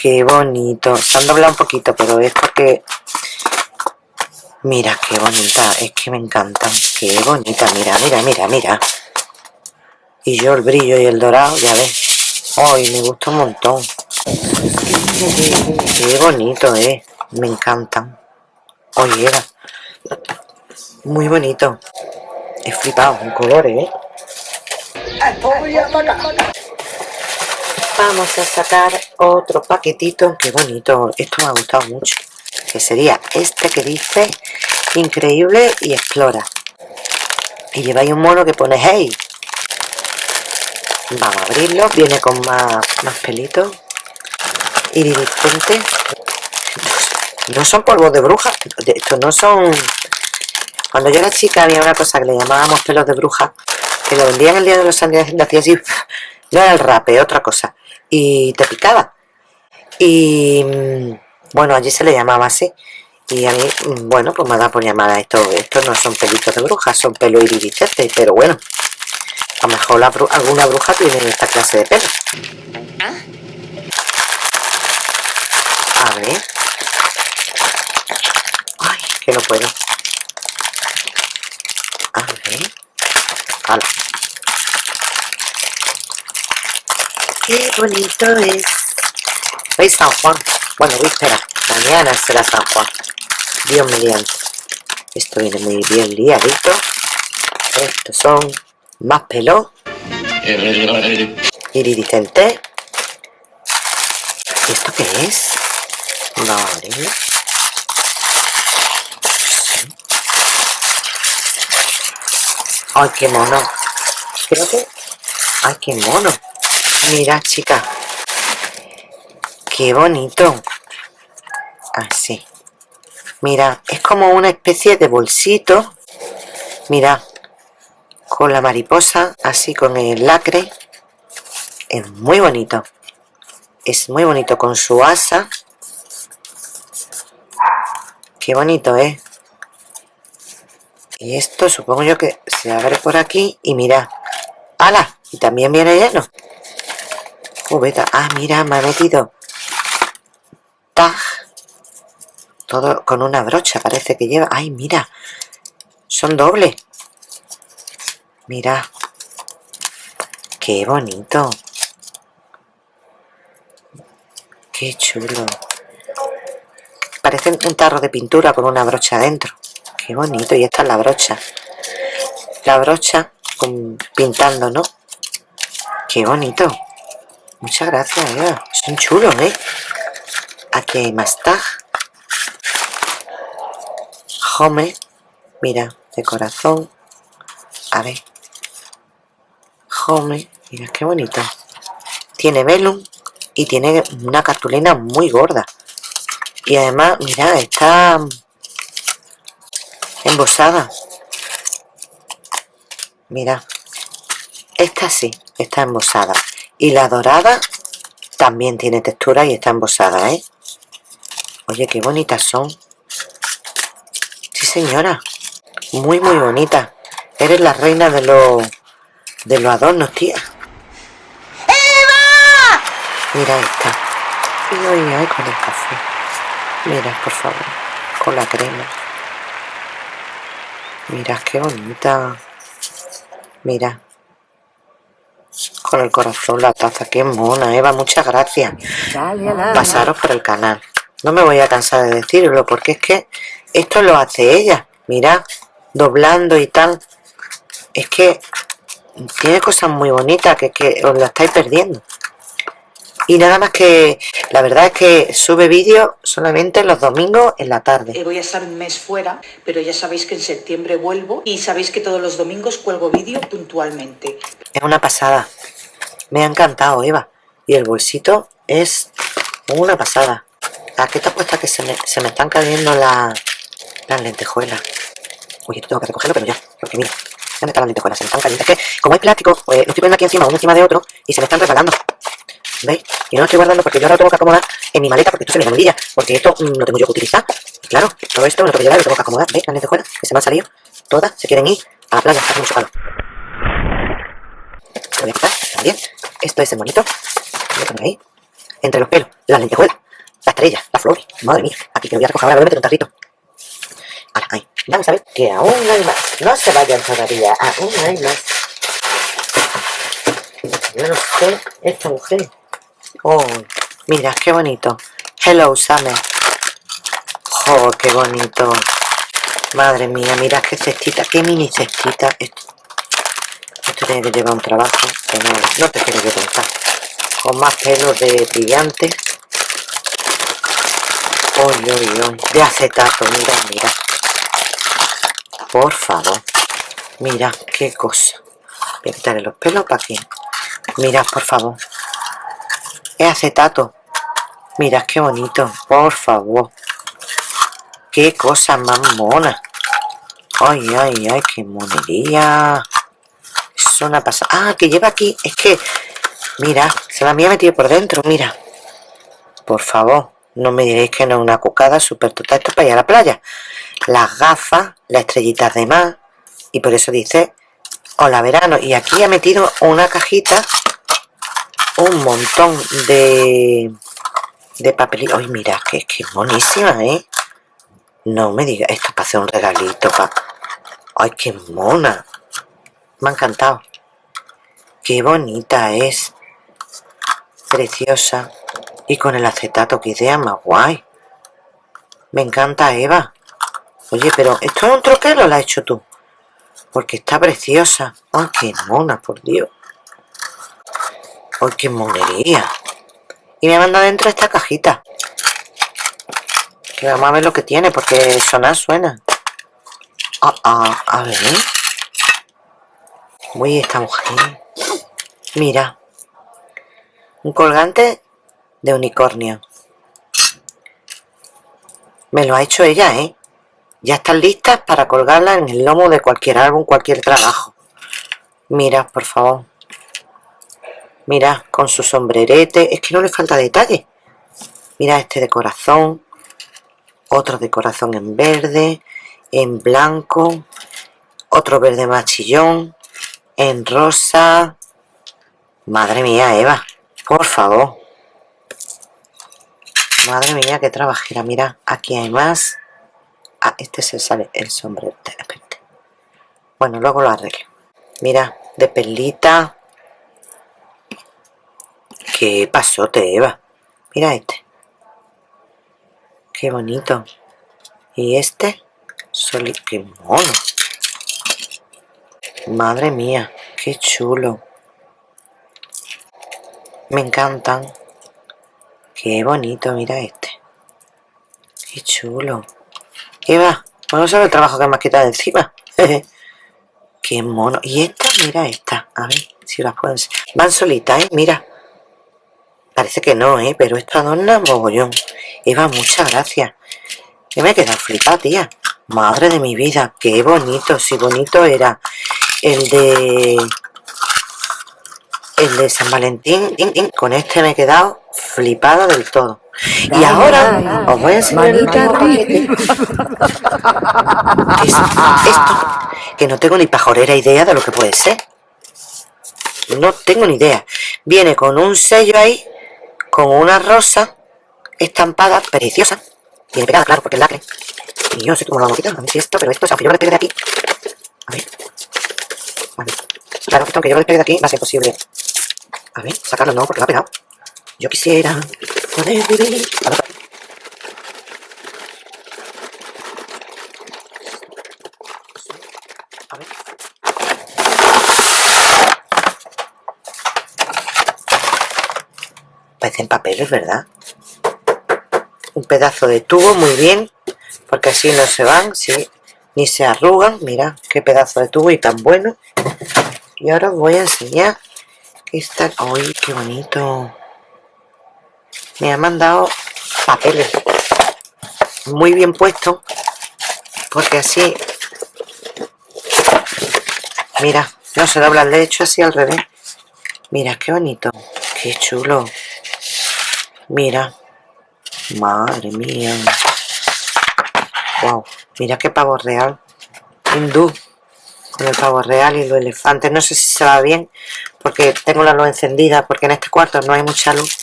Qué bonito. Se han doblado un poquito, pero es porque... Mira, qué bonita. Es que me encantan. Qué bonita. Mira, mira, mira, mira. Y yo el brillo y el dorado, ya ves. Ay, me gusta un montón. Qué bonito, eh. Me encantan. Oye, era. Muy bonito. He flipado en colores, eh vamos a sacar otro paquetito qué bonito. Esto me ha gustado mucho. Que sería este que dice increíble y explora y lleváis un mono que pone hey vamos a abrirlo viene con más, más pelitos. Iridiscente no son polvos de bruja estos no son cuando yo era chica había una cosa que le llamábamos pelos de bruja que lo vendían el día de los santos y hacía así no era el rape, otra cosa y te picaba. Y mm, bueno, allí se le llamaba así. Y a mí, mm, bueno, pues me da por llamada esto. Estos no son pelitos de brujas, son pelo iridiscente, pero bueno. A lo mejor alguna bruja tiene esta clase de pelo. A ver. Ay, que no puedo. A ver. Hala. Qué bonito es. ¿Veis San Juan? Bueno, espera. Mañana será San Juan. Dios mediante. Esto viene muy bien liadito. Estos son Más pelo. Iridicente. ¿Y esto qué es? Vale. Ay, qué mono. Creo que... Ay, qué mono. Mira, chica. Qué bonito. Así. Mira, es como una especie de bolsito. Mira, con la mariposa, así con el lacre. Es muy bonito. Es muy bonito con su asa. Qué bonito, ¿eh? Y esto supongo yo que se abre por aquí y mira. ¡Hala! Y también viene lleno. Ah, mira, me ha metido. Tag. Todo con una brocha parece que lleva. ¡Ay, mira! Son dobles. Mira. ¡Qué bonito! ¡Qué chulo! Parece un tarro de pintura con una brocha adentro. ¡Qué bonito! Y esta es la brocha. La brocha pintando, ¿no? ¡Qué bonito! Muchas gracias, Eva. Son chulos, ¿eh? Aquí hay más. Home. Mira, de corazón. A ver. Home. Mira, qué bonito. Tiene velum y tiene una cartulina muy gorda. Y además, mira, está embosada. Mira, esta sí, está embosada. Y la dorada también tiene textura y está embosada, ¿eh? Oye, qué bonitas son. Sí, señora. Muy, muy bonita. Eres la reina de los, de los adornos, tía. ¡Eva! Mira esta. Y hoy hay con el café. Mira, por favor. Con la crema. Mira, qué bonita. Mira. Con el corazón la taza. Qué mona, Eva. Muchas gracias. Pasaros por el canal. No me voy a cansar de decirlo porque es que esto lo hace ella. Mira, doblando y tal. Es que tiene cosas muy bonitas que, que os la estáis perdiendo. Y nada más que, la verdad es que sube vídeo solamente los domingos en la tarde. Voy a estar un mes fuera, pero ya sabéis que en septiembre vuelvo y sabéis que todos los domingos cuelgo vídeo puntualmente. Es una pasada. Me ha encantado, Eva. Y el bolsito es una pasada. ¿A qué te apuesta que se me, se me están cayendo las lentejuelas? Oye, esto tengo que recogerlo, pero ya, porque mira, ¿dónde están las lentejuelas? Se me están cayendo. Es que, como es plástico, pues lo estoy poniendo aquí encima, uno encima de otro, y se me están resbalando. ¿Veis? Y no lo estoy guardando porque yo ahora lo tengo que acomodar en mi maleta porque esto se me olvida. Porque esto mm, lo tengo yo que utilizar. Claro, todo esto lo tengo que llevar y lo tengo que acomodar. ¿Veis? Las lentejuelas que se me han salido. Todas se quieren ir a la playa. Hace mucho calor. También. Esto es el monito. Entre los pelos, las lentejuelas, la estrella, la flor. Madre mía. Aquí que lo voy a recoger ahora. Voy a meter un tarrito. Vamos a ver que aún hay más. No se vayan todavía. Aún hay más. Yo no sé esta mujer. Oh, mira, qué bonito. Hello, Summer. Oh, qué bonito. Madre mía, mira qué cestita, qué mini cestita. Esto, esto tiene que llevar un trabajo que no, no te quiero yo contar. Con más pelos de brillante. Uy, uy, uy. De acetato, mira, mira. Por favor. Mira, qué cosa. Voy a quitarle los pelos para aquí. Mira, por favor. Es acetato. Mira, qué bonito. Por favor. Qué cosa más mona. Ay, ay, ay, qué monería. Es una pasada. Ah, que lleva aquí. Es que, mira, se la había metido por dentro, mira. Por favor, no me diréis que no es una cucada súper total. Esto para ir a la playa. Las gafas, las estrellitas de mar. Y por eso dice, hola verano. Y aquí ha metido una cajita un montón de de papelito. Ay, mira, que, que monísima, ¿eh? No me diga, esto para hacer un regalito. Pa... Ay, qué mona. Me ha encantado. Qué bonita es. Preciosa. Y con el acetato, qué idea más guay. Me encanta, Eva. Oye, pero ¿esto es un troquelo o lo has hecho tú? Porque está preciosa. ¡Ay, qué mona, por Dios! ¡Ay, qué monería! Y me manda dentro esta cajita. Que vamos a ver lo que tiene, porque sonar suena. Ah, ah, a ver. Uy, esta mujer. Mira. Un colgante de unicornio. Me lo ha hecho ella, ¿eh? Ya están listas para colgarla en el lomo de cualquier álbum, cualquier trabajo. Mira, por favor. Mira, con su sombrerete. Es que no le falta detalle. Mira este de corazón. Otro de corazón en verde. En blanco. Otro verde machillón. En rosa. Madre mía, Eva. Por favor. Madre mía, qué trabajera. Mira, aquí hay más. Ah, este se sale el sombrero. Espérate. Bueno, luego lo arreglo. Mira, de perlita. Qué pasote, Eva. Mira este. Qué bonito. Y este. Soli qué mono. Madre mía, qué chulo. Me encantan. Qué bonito, mira este. Qué chulo. Eva, vamos a ver el trabajo que me has quitado encima. Qué mono. Y esta, mira esta. A ver si las puedo Van solitas, ¿eh? Mira. Parece que no, ¿eh? Pero esta adorna mogollón. Eva, muchas gracias. Que me he quedado flipada, tía. Madre de mi vida, qué bonito. Si bonito era el de el de San Valentín, con este me he quedado flipada del todo. Y ahora os voy a enseñar esto, que no tengo ni pajorera idea de lo que puede ser. No tengo ni idea. Viene con un sello ahí, con una rosa estampada, preciosa. Tiene pegada, claro, porque es lacre. Y yo no sé cómo lo vamos a quitar. Ver si esto, pero esto, aunque yo lo despegue de aquí. A ver. A ver. Claro, esto aunque yo lo despegue de aquí, va a ser posible a ver, sacarlo no, porque va pegado. Yo quisiera poder. A ver. Parecen papeles, ¿verdad? Un pedazo de tubo, muy bien. Porque así no se van, sí, ni se arrugan. Mira, qué pedazo de tubo y tan bueno. Y ahora os voy a enseñar Está... ¡Ay, qué bonito! Me ha mandado papeles. Muy bien puesto. Porque así... Mira, no se dobla el hecho así al revés. Mira, qué bonito. Qué chulo. Mira. Madre mía. Wow. Mira qué pavo real. Hindú. Con el pavo real y los elefantes. No sé si se va bien porque tengo la luz encendida, porque en este cuarto no hay mucha luz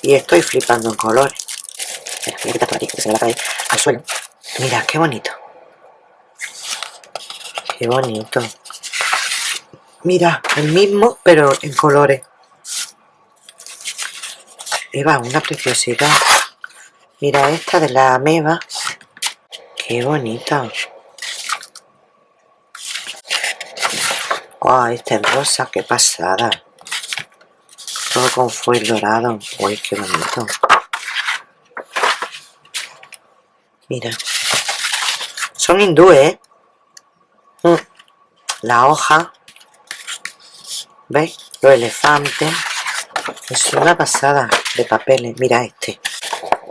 y estoy flipando en colores. Espera, que se me va a caer al suelo. Mira, qué bonito. Qué bonito. Mira, el mismo, pero en colores. Eva, una preciosidad. Mira esta de la ameba. Qué bonita. ¡Wow! Este es rosa, qué pasada. Todo con fuel dorado. ¡Uy, qué bonito! Mira. Son hindúes, ¿eh? Mm. La hoja. ¿Veis? Los elefantes. Es una pasada de papeles. Mira este.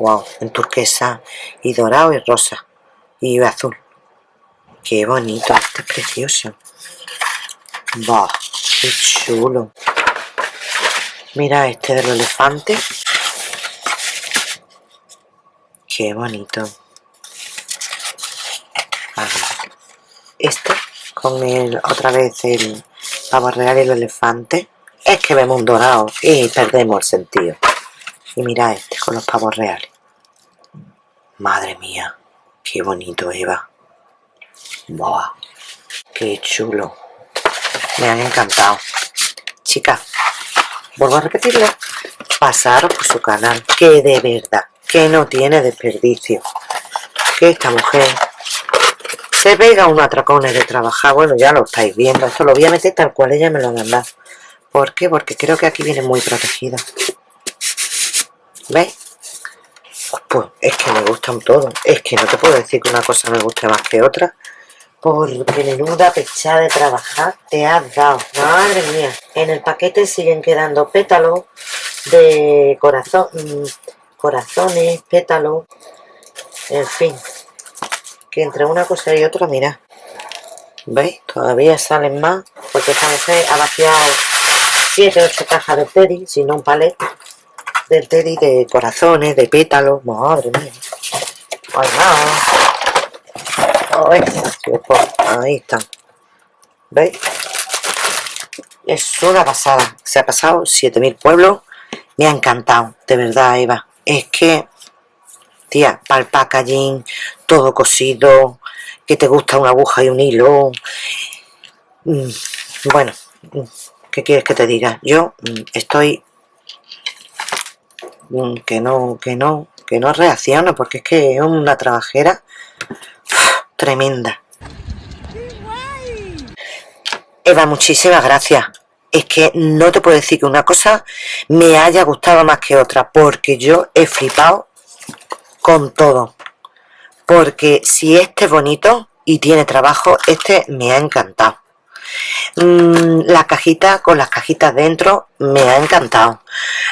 Wow, en turquesa y dorado y rosa. Y azul. Qué bonito, este es precioso. Va, qué chulo. Mira este del elefante. Qué bonito. Este con el otra vez el pavo real y el elefante. Es que vemos un dorado y perdemos el sentido. Y mira este con los pavos reales. Madre mía, qué bonito Eva. Buah, qué chulo me han encantado chicas vuelvo a repetirlo pasaros por su canal que de verdad que no tiene desperdicio que esta mujer se pega un atracones de trabajar. Bueno, ya lo estáis viendo. Esto lo voy a meter tal cual ella me lo ha mandado. ¿Por qué? Porque creo que aquí viene muy protegida. ¿Veis? Pues es que me gustan todos. Es que no te puedo decir que una cosa me guste más que otra. Porque menuda pechada de trabajar te has dado. Madre mía. En el paquete siguen quedando pétalos de corazón, mm, corazones, pétalos. En fin. Que entre una cosa y otra, mira. ¿Veis? Todavía salen más. Porque esta mujer ha vaciado 7 8 cajas de teddy, si no un palet del teddy de corazones, de pétalos. Madre mía. Ay, ahí están. ¿Veis? Es una pasada. Se ha pasado 7000 pueblos. Me ha encantado, de verdad, Eva. Es que, tía, para el packaging, todo cosido, que te gusta una aguja y un hilo. Mm, bueno, mm, ¿qué quieres que te diga? Yo mm, estoy que no, que no, que no reacciono porque es que es una trabajera tremenda. Eva, muchísimas gracias. Es que no te puedo decir que una cosa me haya gustado más que otra, porque yo he flipado con todo. Porque si este es bonito y tiene trabajo, este me ha encantado. Mm, la cajita con las cajitas dentro me ha encantado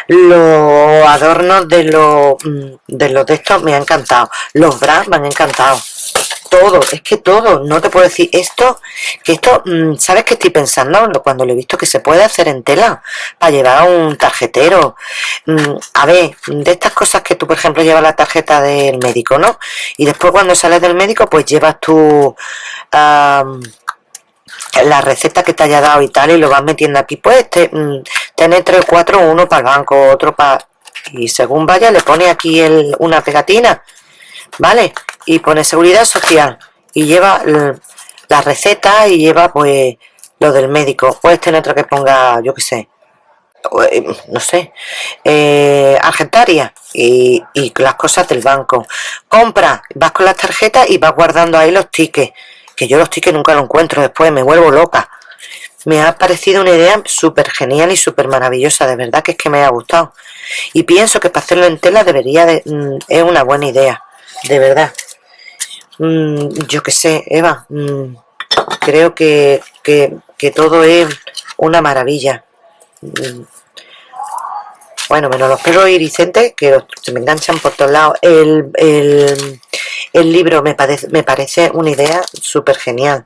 los adornos de los mm, de los de estos me ha encantado los bras me han encantado todo, es que todo, no te puedo decir esto, que esto, mm, ¿sabes qué estoy pensando? Cuando lo he visto que se puede hacer en tela, para llevar un tarjetero, a ver, de estas cosas que tú, por ejemplo, llevas la tarjeta del médico, ¿no? Y después cuando sales del médico, pues llevas tu la receta que te haya dado y tal y lo vas metiendo aquí pues te, mm, tener tres o cuatro uno para el banco otro para y según vaya le pone aquí el, una pegatina vale y pone seguridad social y lleva la receta y lleva pues lo del médico puedes tener otro que ponga yo que sé eh, no sé eh, argentaria y, las cosas del banco compra vas con las tarjetas y vas guardando ahí los tickets que yo los tickets nunca lo encuentro después, me vuelvo loca. Me ha parecido una idea súper genial y súper maravillosa, de verdad que es que me ha gustado. Y pienso que para hacerlo en tela debería de... Mm, es una buena idea, de verdad. Mm, yo qué sé, Eva, mm, creo que, que, todo es una maravilla. Bueno, menos los pelos iridiscentes que se me enganchan por todos lados. El, el, el libro me parece, me parece una idea súper genial,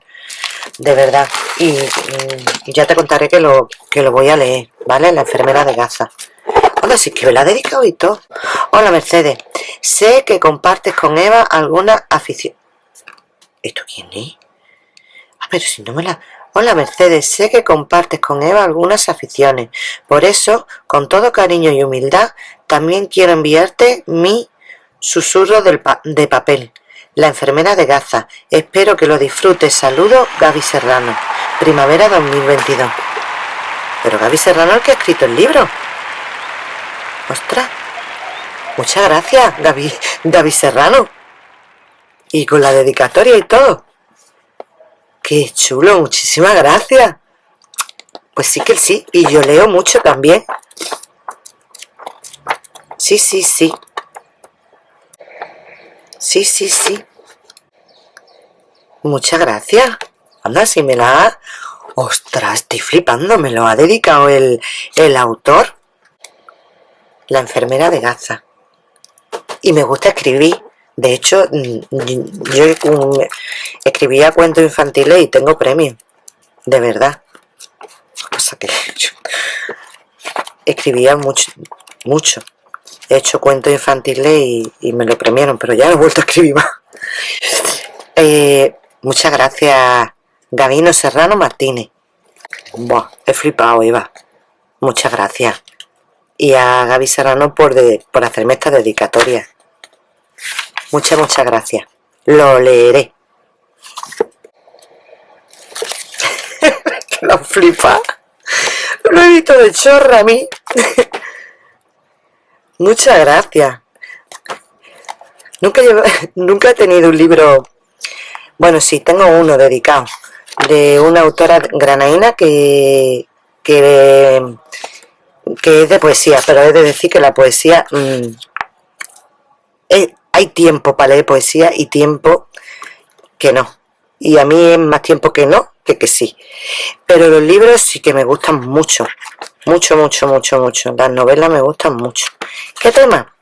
de verdad. Y mm, ya te contaré que lo, que lo voy a leer, ¿vale? La enfermera de Gaza. Hola, sí que me la dedicado y todo. Hola, Mercedes. Sé que compartes con Eva alguna afición. ¿Esto quién es? Ah, pero si no me la... Hola Mercedes, sé que compartes con Eva algunas aficiones. Por eso, con todo cariño y humildad, también quiero enviarte mi Susurro de papel. La enfermera de Gaza. Espero que lo disfrutes. Saludo, Gaby Serrano. Primavera 2022. Pero Gaby Serrano el que ha escrito el libro. Ostras. Muchas gracias, Gaby, Gaby Serrano. Y con la dedicatoria y todo. Qué chulo, muchísimas gracias. Pues sí que sí. Y yo leo mucho también. Sí, sí, sí. Sí, sí, sí. Muchas gracias. Anda, si me la. ¡Ostras! Estoy flipando. Me lo ha dedicado el, el autor. La enfermera de Gaza. Y me gusta escribir. De hecho, mm, yo escribía cuentos infantiles y tengo premio. De verdad. Cosa que escribía mucho, mucho he hecho cuentos infantiles y, me lo premiaron, pero ya no he vuelto a escribir más. Eh, muchas gracias, Gavino Serrano Martínez. Buah, he flipado, Eva. Muchas gracias. Y a Gaby Serrano por, por hacerme esta dedicatoria. Muchas, muchas gracias. Lo leeré. lo flipa. Lo he visto de chorra a mí. Muchas gracias. Nunca, nunca he tenido un libro Bueno, sí, tengo uno dedicado de una autora granadina que, que, que es de poesía, pero he de decir que la poesía... Mm, hay tiempo para leer poesía y tiempo que no. Y a mí es más tiempo que no que que sí. Pero los libros sí que me gustan mucho. Mucho, mucho, mucho, mucho. Las novelas me gustan mucho. ¿Qué tema?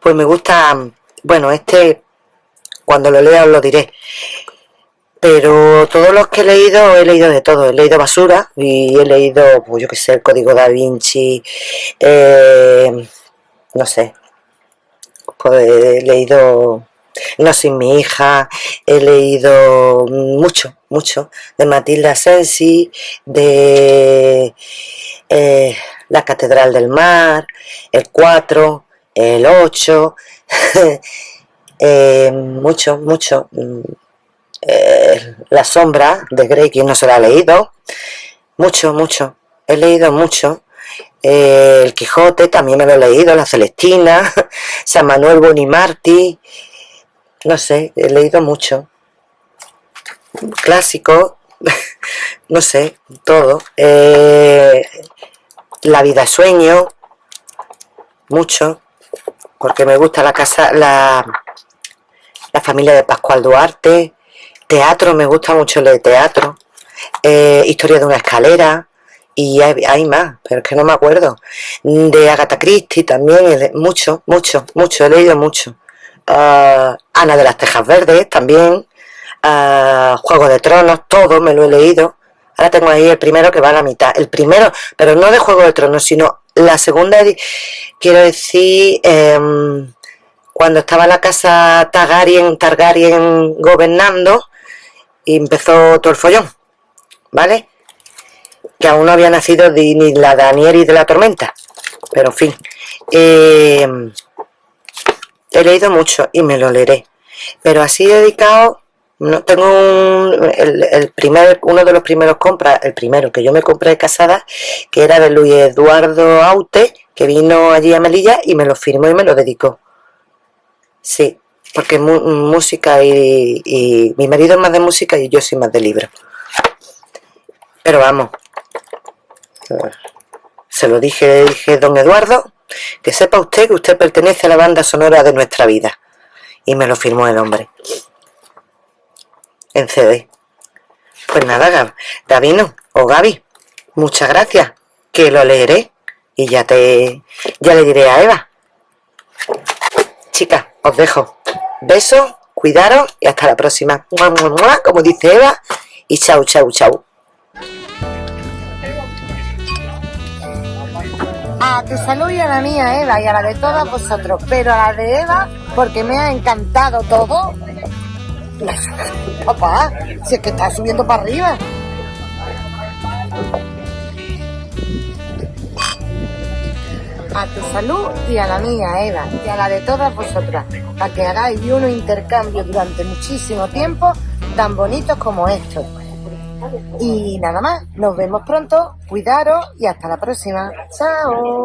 Pues me gusta... Bueno, este... Cuando lo lea os lo diré pero todos los que he leído, he leído de todo, he leído basura y he leído, pues yo que sé, el Código Da Vinci, eh, no sé, he leído No sin mi hija, he leído mucho, mucho, de Matilda Sensi, de eh, La Catedral del Mar, el 4, el 8, eh, mucho, mucho, eh, La sombra de Grey, quien no se la ha leído, mucho, mucho, he leído mucho, El Quijote también me lo he leído, La Celestina, San Manuel Bonimarti, no sé, he leído mucho, clásico, no sé, todo, eh, La vida sueño, mucho, porque me gusta la casa, la, la familia de Pascual Duarte, Teatro, me gusta mucho el teatro. Eh, historia de una escalera. Y hay, más, pero es que no me acuerdo. De Agatha Christie también, mucho, mucho, mucho, he leído mucho. Ah, Ana de las Tejas Verdes también. Uh, Juego de Tronos, todo me lo he leído. Ahora tengo ahí el primero que va a la mitad. El primero, pero no de Juego de Tronos, sino la segunda, quiero decir, em, cuando estaba la casa Targaryen, Targaryen gobernando, y empezó todo el follón, ¿vale? Que aún no había nacido ni la Daniel y de la tormenta, pero en fin. Eh, he leído mucho y me lo leeré, pero así dedicado, no tengo el, primer, uno de los primeros compras, el primero que yo me compré de casada, que era de Luis Eduardo Aute, que vino allí a Melilla y me lo firmó y me lo dedicó. Sí, porque música y, mi marido es más de música y yo soy más de libro pero vamos se lo dije, dije don Eduardo que sepa usted que usted pertenece a la banda sonora de nuestra vida y me lo firmó el hombre en CD pues nada Davino o Gaby muchas gracias que lo leeré y ya te ya le diré a Eva chicas os dejo Besos, cuidaros y hasta la próxima. Como dice Eva. Y chau, chau, chau. A tu salud y a la mía, Eva, y a la de todas vosotros. Pero a la de Eva, porque me ha encantado todo. Papá, si es que está subiendo para arriba. a tu salud y a la mía, Eva, y a la de todas vosotras, para que hagáis unos intercambios durante muchísimo tiempo tan bonitos como estos. Y nada más, nos vemos pronto, cuidaros y hasta la próxima. ¡Chao!